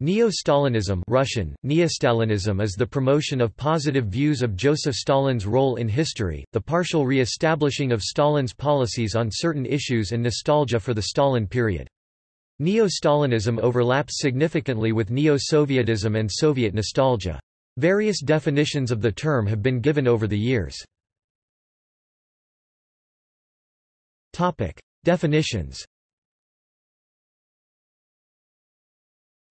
Neo-Stalinism Russian, Neostalinism is the promotion of positive views of Joseph Stalin's role in history, the partial re-establishing of Stalin's policies on certain issues and nostalgia for the Stalin period. Neo-Stalinism overlaps significantly with Neo-Sovietism and Soviet nostalgia. Various definitions of the term have been given over the years. Definitions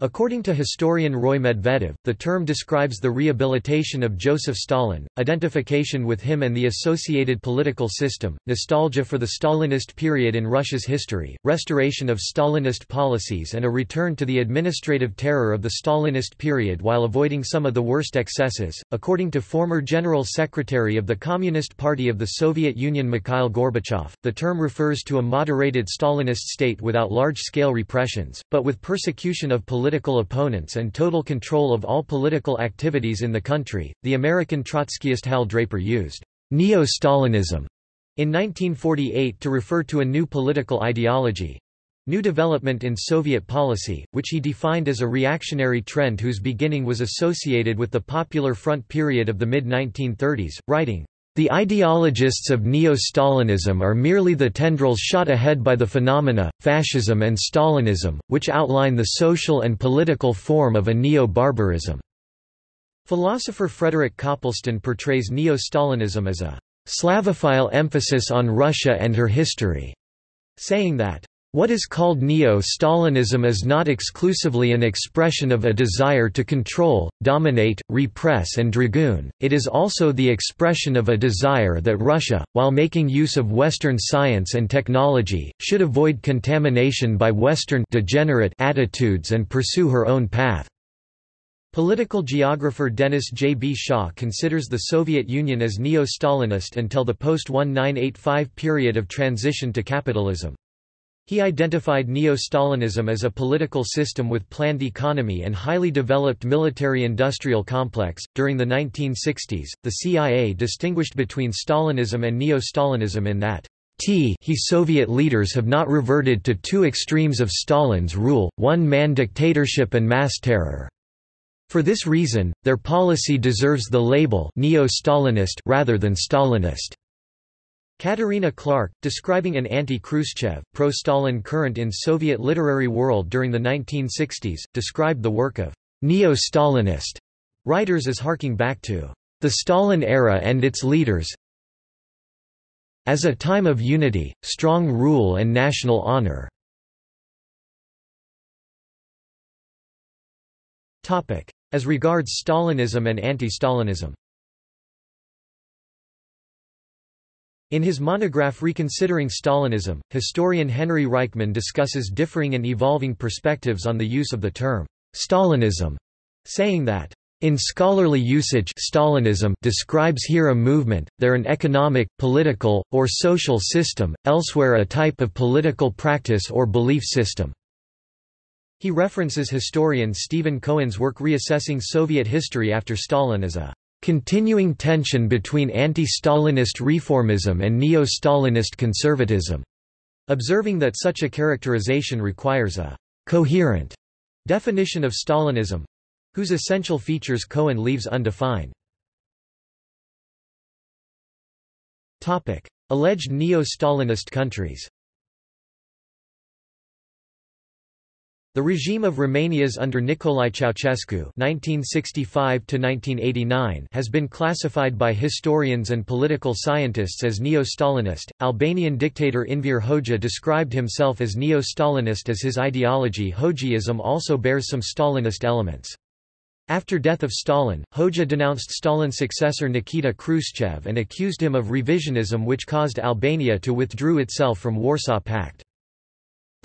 According to historian Roy Medvedev, the term describes the rehabilitation of Joseph Stalin, identification with him and the associated political system, nostalgia for the Stalinist period in Russia's history, restoration of Stalinist policies and a return to the administrative terror of the Stalinist period while avoiding some of the worst excesses. According to former General Secretary of the Communist Party of the Soviet Union Mikhail Gorbachev, the term refers to a moderated Stalinist state without large-scale repressions, but with persecution of political political opponents and total control of all political activities in the country. The American Trotskyist Hal Draper used neo-Stalinism in 1948 to refer to a new political ideology, New development in Soviet policy, which he defined as a reactionary trend whose beginning was associated with the Popular Front period of the mid-1930s, writing, the ideologists of neo-Stalinism are merely the tendrils shot ahead by the phenomena, fascism and Stalinism, which outline the social and political form of a neo-barbarism." Philosopher Frederick Copleston portrays neo-Stalinism as a «Slavophile emphasis on Russia and her history», saying that what is called Neo-Stalinism is not exclusively an expression of a desire to control, dominate, repress and dragoon, it is also the expression of a desire that Russia, while making use of Western science and technology, should avoid contamination by Western degenerate attitudes and pursue her own path. Political geographer Dennis J. B. Shaw considers the Soviet Union as neo-Stalinist until the post-1985 period of transition to capitalism. He identified Neo-Stalinism as a political system with planned economy and highly developed military-industrial complex. During the 1960s, the CIA distinguished between Stalinism and Neo-Stalinism in that T he Soviet leaders have not reverted to two extremes of Stalin's rule, one-man dictatorship and mass terror. For this reason, their policy deserves the label neo-Stalinist rather than Stalinist. Katerina Clark, describing an anti-Khrushchev, pro-Stalin current in Soviet literary world during the 1960s, described the work of neo-Stalinist writers as harking back to the Stalin era and its leaders as a time of unity, strong rule and national honor. As regards Stalinism and anti-Stalinism In his monograph Reconsidering Stalinism, historian Henry Reichman discusses differing and evolving perspectives on the use of the term Stalinism, saying that in scholarly usage Stalinism describes here a movement, there an economic, political, or social system, elsewhere a type of political practice or belief system. He references historian Stephen Cohen's work reassessing Soviet history after Stalin as a continuing tension between anti-Stalinist reformism and neo-Stalinist conservatism, observing that such a characterization requires a coherent definition of Stalinism, whose essential features Cohen leaves undefined. Alleged neo-Stalinist countries The regime of Romania's under Nicolae Ceausescu (1965–1989) has been classified by historians and political scientists as neo-Stalinist. Albanian dictator Enver Hoxha described himself as neo-Stalinist as his ideology Hoxhaism also bears some Stalinist elements. After death of Stalin, Hoxha denounced Stalin's successor Nikita Khrushchev and accused him of revisionism which caused Albania to withdraw itself from Warsaw Pact.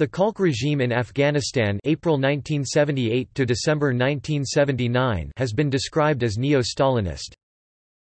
The Khalq regime in Afghanistan April 1978 to December 1979 has been described as neo-Stalinist.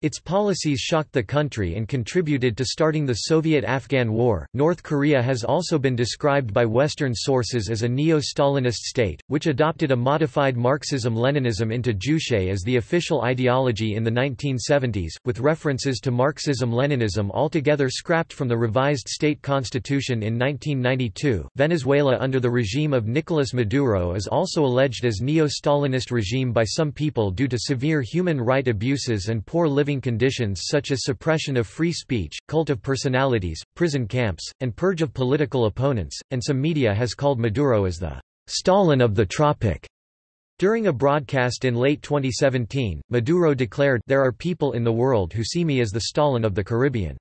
Its policies shocked the country and contributed to starting the Soviet-Afghan War. North Korea has also been described by Western sources as a neo-Stalinist state, which adopted a modified Marxism-Leninism into Juche as the official ideology in the 1970s, with references to Marxism-Leninism altogether scrapped from the revised state constitution in 1992. Venezuela under the regime of Nicolas Maduro is also alleged as neo-Stalinist regime by some people due to severe human right abuses and poor living conditions such as suppression of free speech, cult of personalities, prison camps, and purge of political opponents, and some media has called Maduro as the Stalin of the tropic. During a broadcast in late 2017, Maduro declared, There are people in the world who see me as the Stalin of the Caribbean.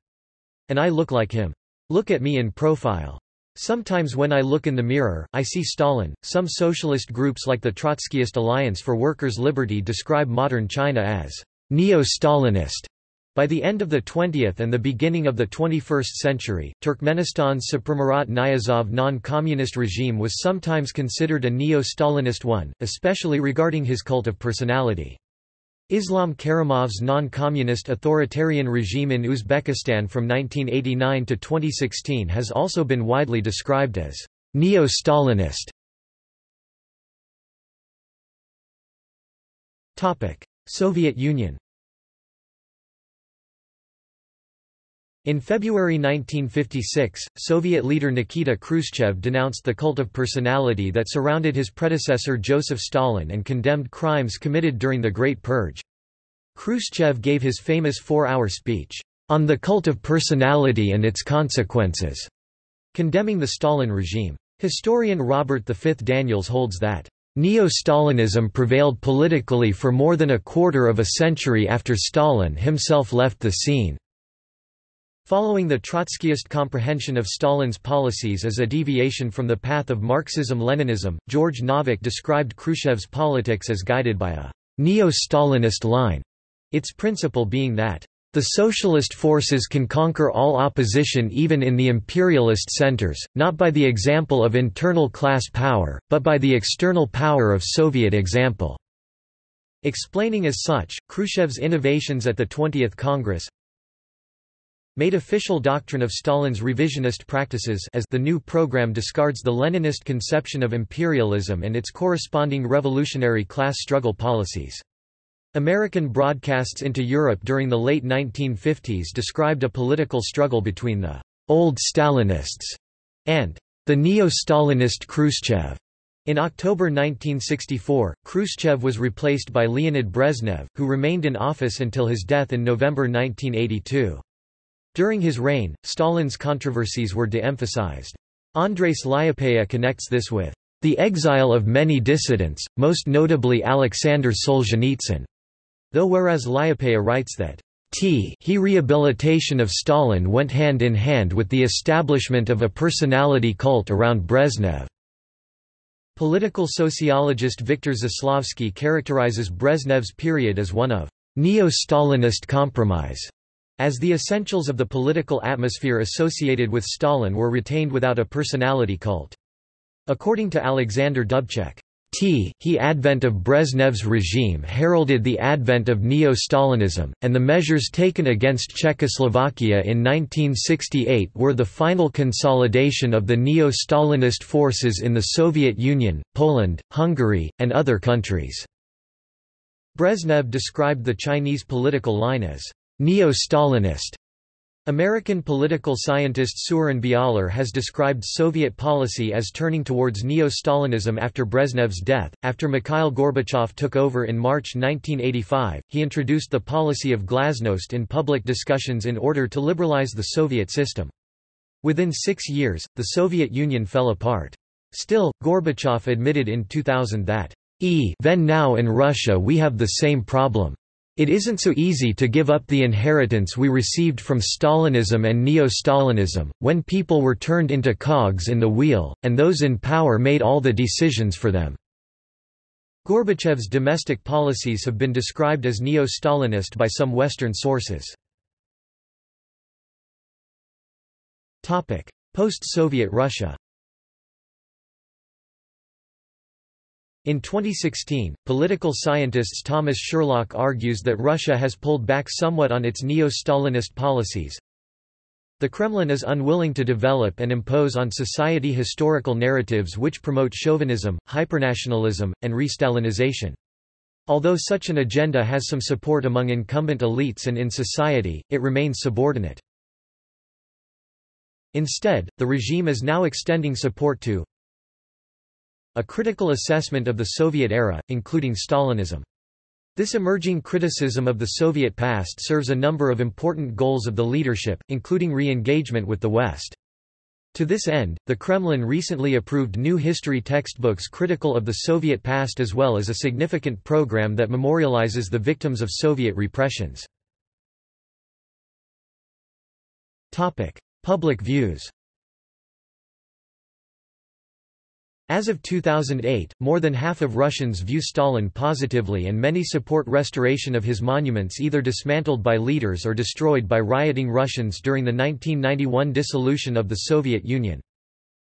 And I look like him. Look at me in profile. Sometimes when I look in the mirror, I see Stalin. Some socialist groups like the Trotskyist Alliance for Workers' Liberty describe modern China as neo-Stalinist. By the end of the 20th and the beginning of the 21st century, Turkmenistan's Saparmurat Niyazov non-communist regime was sometimes considered a neo-Stalinist one, especially regarding his cult of personality. Islam Karimov's non-communist authoritarian regime in Uzbekistan from 1989 to 2016 has also been widely described as neo-Stalinist. Soviet Union In February 1956, Soviet leader Nikita Khrushchev denounced the cult of personality that surrounded his predecessor Joseph Stalin and condemned crimes committed during the Great Purge. Khrushchev gave his famous four-hour speech, "...on the cult of personality and its consequences", condemning the Stalin regime. Historian Robert V. Daniels holds that Neo-Stalinism prevailed politically for more than a quarter of a century after Stalin himself left the scene. Following the Trotskyist comprehension of Stalin's policies as a deviation from the path of Marxism-Leninism, George Novack described Khrushchev's politics as guided by a neo-Stalinist line, its principle being that the socialist forces can conquer all opposition even in the imperialist centers, not by the example of internal class power, but by the external power of Soviet example." Explaining as such, Khrushchev's innovations at the 20th Congress made official doctrine of Stalin's revisionist practices as the new program discards the Leninist conception of imperialism and its corresponding revolutionary class struggle policies. American broadcasts into Europe during the late 1950s described a political struggle between the «old Stalinists» and the neo-Stalinist Khrushchev. In October 1964, Khrushchev was replaced by Leonid Brezhnev, who remained in office until his death in November 1982. During his reign, Stalin's controversies were de-emphasized. Andres Lyapeya connects this with the exile of many dissidents, most notably Alexander Solzhenitsyn. Though whereas Lyapeya writes that T he rehabilitation of Stalin went hand in hand with the establishment of a personality cult around Brezhnev. Political sociologist Viktor Zaslavsky characterizes Brezhnev's period as one of neo-Stalinist compromise, as the essentials of the political atmosphere associated with Stalin were retained without a personality cult. According to Alexander Dubček, T. He advent of Brezhnev's regime heralded the advent of neo-Stalinism, and the measures taken against Czechoslovakia in 1968 were the final consolidation of the neo-Stalinist forces in the Soviet Union, Poland, Hungary, and other countries. Brezhnev described the Chinese political line as neo-Stalinist American political scientist Seweryn Bialer has described Soviet policy as turning towards neo-Stalinism after Brezhnev's death. After Mikhail Gorbachev took over in March 1985, he introduced the policy of glasnost in public discussions in order to liberalize the Soviet system. Within six years, the Soviet Union fell apart. Still, Gorbachev admitted in 2000 that, even now in Russia we have the same problem. It isn't so easy to give up the inheritance we received from Stalinism and Neo-Stalinism, when people were turned into cogs in the wheel, and those in power made all the decisions for them. Gorbachev's domestic policies have been described as neo-Stalinist by some Western sources. Post-Soviet Russia In 2016, political scientist Thomas Sherlock argues that Russia has pulled back somewhat on its neo-Stalinist policies. The Kremlin is unwilling to develop and impose on society historical narratives which promote chauvinism, hypernationalism, and re-Stalinization. Although such an agenda has some support among incumbent elites and in society, it remains subordinate. Instead, the regime is now extending support to a critical assessment of the Soviet era, including Stalinism. This emerging criticism of the Soviet past serves a number of important goals of the leadership, including re-engagement with the West. To this end, the Kremlin recently approved new history textbooks critical of the Soviet past as well as a significant program that memorializes the victims of Soviet repressions. Public views As of 2008, more than half of Russians view Stalin positively and many support restoration of his monuments either dismantled by leaders or destroyed by rioting Russians during the 1991 dissolution of the Soviet Union.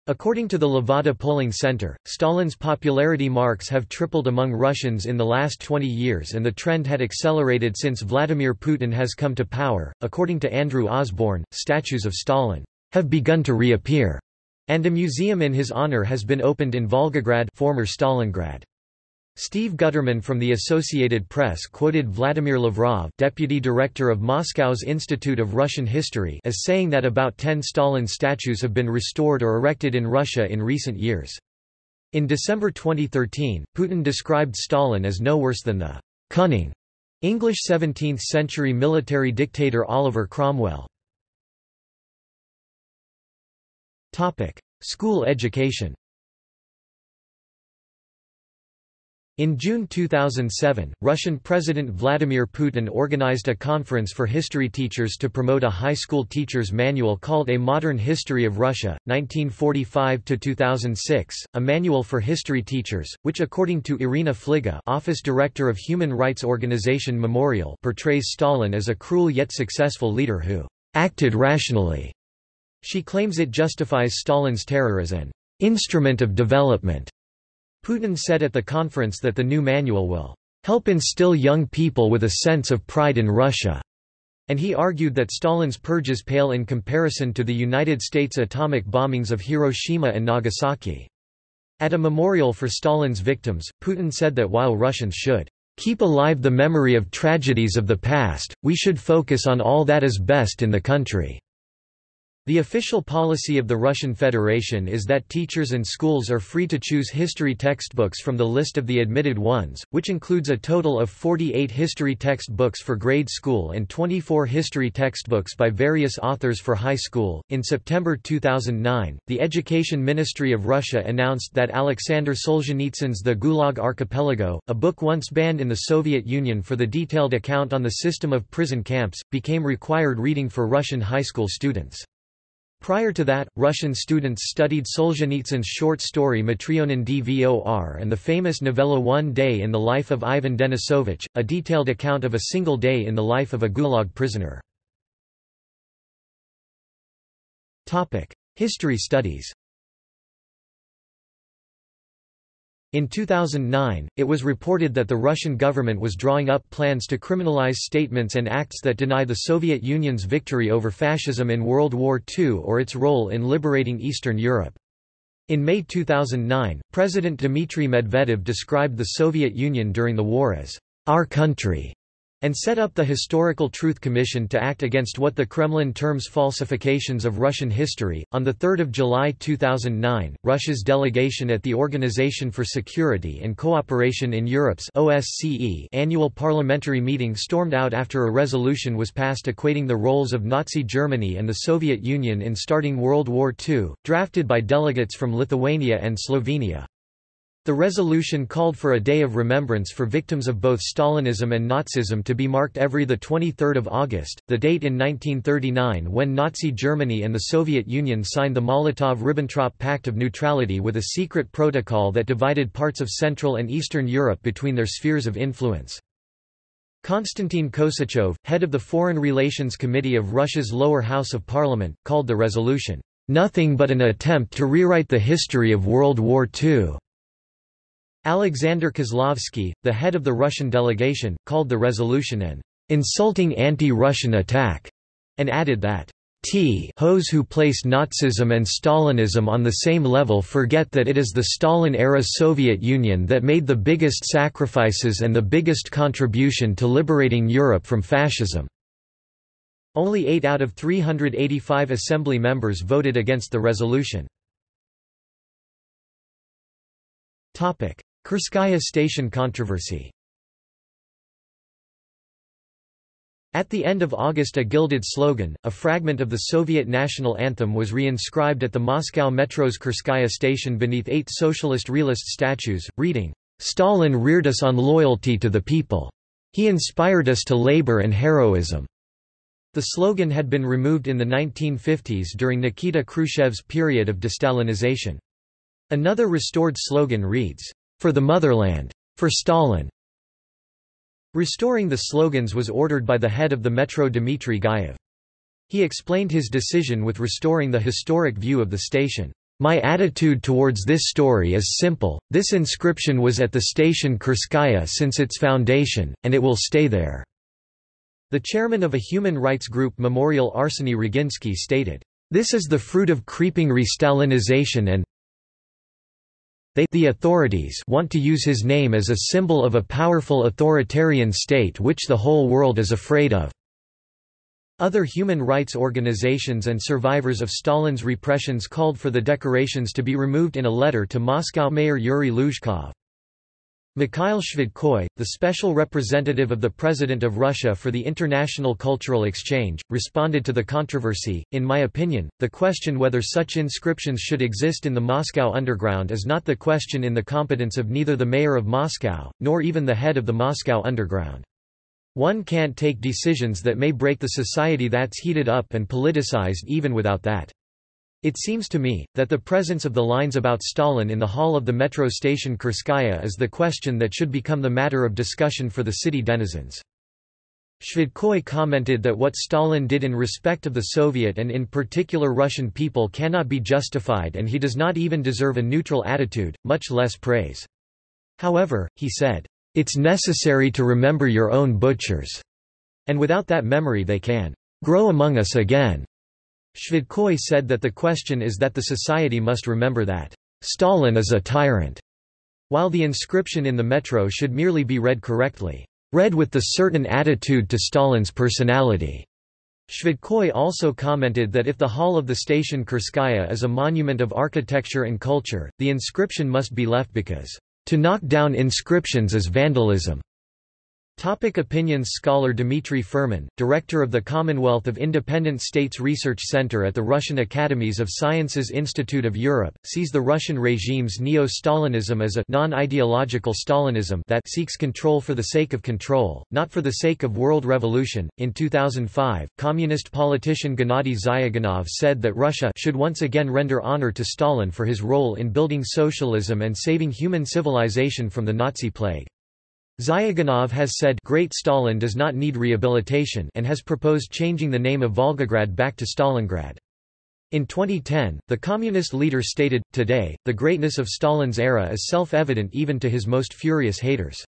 According to the Levada polling center, Stalin's popularity marks have tripled among Russians in the last 20 years and the trend had accelerated since Vladimir Putin has come to power. According to Andrew Osborn, statues of Stalin have begun to reappear and a museum in his honor has been opened in Volgograd former Stalingrad. Steve Gutterman from the Associated Press quoted Vladimir Lavrov deputy director of Moscow's Institute of Russian History as saying that about 10 Stalin statues have been restored or erected in Russia in recent years. In December 2013, Putin described Stalin as no worse than the cunning English 17th-century military dictator Oliver Cromwell. School education. In June 2007, Russian President Vladimir Putin organized a conference for history teachers to promote a high school teacher's manual called A Modern History of Russia, 1945–2006, a manual for history teachers, which according to Irina Flige office director of human rights organization Memorial portrays Stalin as a cruel yet successful leader who acted rationally she claims it justifies Stalin's terror as an instrument of development. Putin said at the conference that the new manual will help instill young people with a sense of pride in Russia, and he argued that Stalin's purges pale in comparison to the United States atomic bombings of Hiroshima and Nagasaki. At a memorial for Stalin's victims, Putin said that while Russians should keep alive the memory of tragedies of the past, we should focus on all that is best in the country. The official policy of the Russian Federation is that teachers and schools are free to choose history textbooks from the list of the admitted ones, which includes a total of 48 history textbooks for grade school and 24 history textbooks by various authors for high school. In September 2009, the Education Ministry of Russia announced that Alexander Solzhenitsyn's The Gulag Archipelago, a book once banned in the Soviet Union for the detailed account on the system of prison camps, became required reading for Russian high school students. Prior to that, Russian students studied Solzhenitsyn's short story Matryonin Dvor and the famous novella One Day in the Life of Ivan Denisovich, a detailed account of a single day in the life of a Gulag prisoner. History studies In 2009, it was reported that the Russian government was drawing up plans to criminalize statements and acts that deny the Soviet Union's victory over fascism in World War II or its role in liberating Eastern Europe. In May 2009, President Dmitry Medvedev described the Soviet Union during the war as our country and set up the Historical Truth Commission to act against what the Kremlin terms falsifications of Russian history. On the 3rd of July 2009, Russia's delegation at the Organization for Security and Cooperation in Europe's OSCE annual parliamentary meeting stormed out after a resolution was passed equating the roles of Nazi Germany and the Soviet Union in starting World War II, drafted by delegates from Lithuania and Slovenia. The resolution called for a day of remembrance for victims of both Stalinism and Nazism to be marked every 23 August, the date in 1939 when Nazi Germany and the Soviet Union signed the Molotov–Ribbentrop Pact of Neutrality with a secret protocol that divided parts of Central and Eastern Europe between their spheres of influence. Konstantin Kosachev, head of the Foreign Relations Committee of Russia's lower house of parliament, called the resolution, "...nothing but an attempt to rewrite the history of World War II." Alexander Kozlovsky, the head of the Russian delegation, called the resolution an insulting anti-Russian attack, and added that T hos who place Nazism and Stalinism on the same level forget that it is the Stalin-era Soviet Union that made the biggest sacrifices and the biggest contribution to liberating Europe from fascism." Only 8 out of 385 assembly members voted against the resolution. Kurskaya station controversy At the end of August a gilded slogan, a fragment of the Soviet national anthem was re-inscribed at the Moscow metro's Kurskaya station beneath eight socialist realist statues, reading, "'Stalin reared us on loyalty to the people. He inspired us to labor and heroism." The slogan had been removed in the 1950s during Nikita Khrushchev's period of destalinization. Another restored slogan reads, "'For the motherland. For Stalin. Restoring the slogans was ordered by the head of the Metro Dmitry Gayev. He explained his decision with restoring the historic view of the station. My attitude towards this story is simple, this inscription was at the station Kurskaya since its foundation, and it will stay there." The chairman of a human rights group Memorial Arseny Roginsky stated, "...this is the fruit of creeping re-Stalinization and they the authorities want to use his name as a symbol of a powerful authoritarian state which the whole world is afraid of. Other human rights organizations and survivors of Stalin's repressions called for the decorations to be removed in a letter to Moscow Mayor Yuri Luzhkov. Mikhail Shvydkoy, the special representative of the President of Russia for the International Cultural Exchange, responded to the controversy, In my opinion, the question whether such inscriptions should exist in the Moscow underground is not the question in the competence of neither the mayor of Moscow, nor even the head of the Moscow underground. One can't take decisions that may break the society that's heated up and politicized even without that. It seems to me, that the presence of the lines about Stalin in the hall of the metro station Kurskaya is the question that should become the matter of discussion for the city denizens. Shvydkoy commented that what Stalin did in respect of the Soviet and in particular Russian people cannot be justified and he does not even deserve a neutral attitude, much less praise. However, he said, "...it's necessary to remember your own butchers. And without that memory they can grow among us again." Shvydkoy said that the question is that the society must remember that, "...Stalin is a tyrant." While the inscription in the metro should merely be read correctly, "...read with the certain attitude to Stalin's personality." Shvydkoy also commented that if the hall of the station Kurskaya is a monument of architecture and culture, the inscription must be left because, "...to knock down inscriptions is vandalism." Topic opinions Scholar Dmitry Furman, director of the Commonwealth of Independent States Research Center at the Russian Academies of Sciences Institute of Europe, sees the Russian regime's neo-Stalinism as a non-ideological Stalinism that seeks control for the sake of control, not for the sake of world revolution. In 2005, communist politician Gennady Zyuganov said that Russia should once again render honor to Stalin for his role in building socialism and saving human civilization from the Nazi plague. Zyuganov has said Great Stalin does not need rehabilitation and has proposed changing the name of Volgograd back to Stalingrad. In 2010, the communist leader stated, Today, the greatness of Stalin's era is self-evident even to his most furious haters.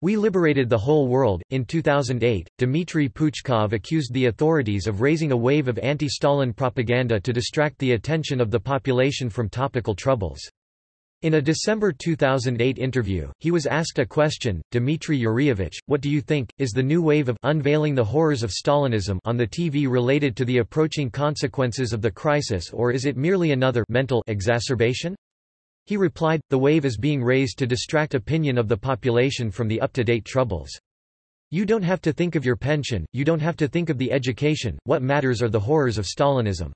We liberated the whole world. In 2008, Dmitry Puchkov accused the authorities of raising a wave of anti-Stalin propaganda to distract the attention of the population from topical troubles. In a December 2008 interview, he was asked a question, Dmitry Yuryevich, what do you think, is the new wave of unveiling the horrors of Stalinism on the TV related to the approaching consequences of the crisis or is it merely another mental exacerbation? He replied, the wave is being raised to distract opinion of the population from the up-to-date troubles. You don't have to think of your pension, you don't have to think of the education, what matters are the horrors of Stalinism.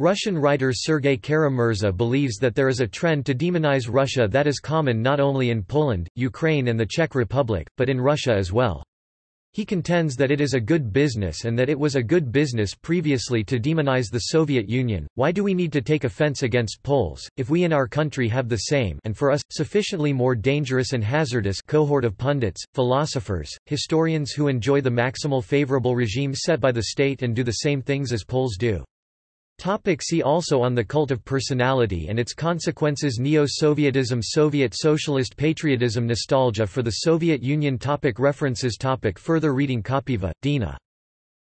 Russian writer Sergei Kara-Murza believes that there is a trend to demonize Russia that is common not only in Poland, Ukraine and the Czech Republic, but in Russia as well. He contends that it is a good business and that it was a good business previously to demonize the Soviet Union. Why do we need to take offense against Poles, if we in our country have the same and for us, sufficiently more dangerous and hazardous cohort of pundits, philosophers, historians who enjoy the maximal favorable regime set by the state and do the same things as Poles do? Topic see also on the cult of personality and its consequences Neo-Sovietism Soviet socialist patriotism Nostalgia for the Soviet Union topic References topic Further reading Khapaeva, Dina.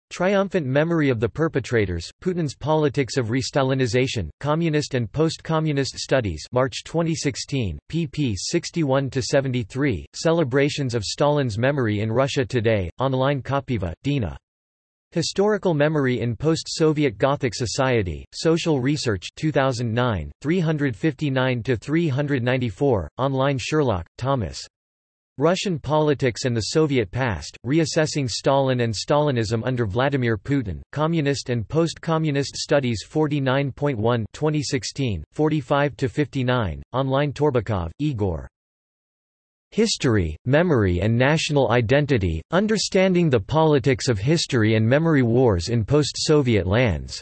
Triumphant Memory of the Perpetrators, Putin's Politics of Restalinization, Communist and Post-Communist Studies March 2016, pp 61–73, Celebrations of Stalin's Memory in Russia Today, online Khapaeva, Dina. Historical Memory in Post-Soviet Gothic Society, Social Research 2009, 359–394, online Sherlock, Thomas. Russian Politics and the Soviet Past, Reassessing Stalin and Stalinism under Vladimir Putin, Communist and Post-Communist Studies 49.1 2016, 45–59, online Torbakov, Igor. History, Memory and National Identity, Understanding the Politics of History and Memory Wars in Post-Soviet Lands.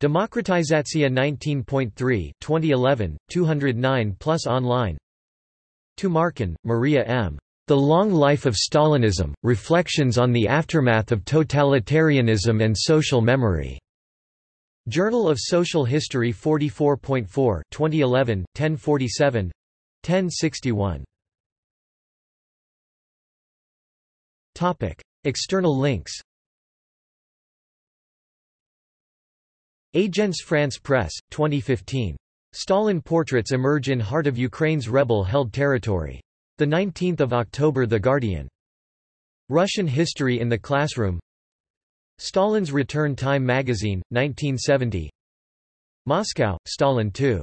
Demokratizatsiya 19.3 2011, 209 plus online Tumarkin, Maria M. The Long Life of Stalinism, Reflections on the Aftermath of Totalitarianism and Social Memory. Journal of Social History 44.4 2011, 1047 1061 Topic. External links Agence France Presse, 2015. Stalin portraits emerge in heart of Ukraine's rebel-held territory. 19 October The Guardian. Russian History in the Classroom Stalin's Return Time Magazine, 1970 Moscow, Stalin II.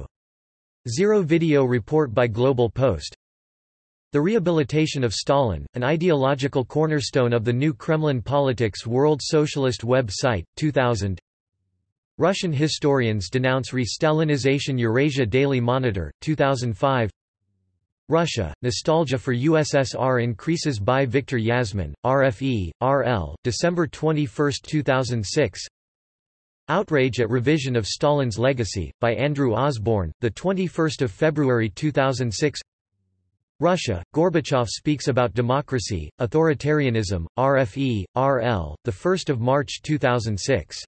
Zero video report by Global Post the Rehabilitation of Stalin, an ideological cornerstone of the new Kremlin Politics World Socialist Web site, 2000 Russian historians denounce re-Stalinization Eurasia Daily Monitor, 2005 Russia, Nostalgia for USSR increases by Victor Yasmann, RFE, RL, December 21, 2006 Outrage at Revision of Stalin's Legacy, by Andrew Osborn, 21 February 2006 Russia, Gorbachev speaks about democracy, authoritarianism, RFE, RL, 1 March 2006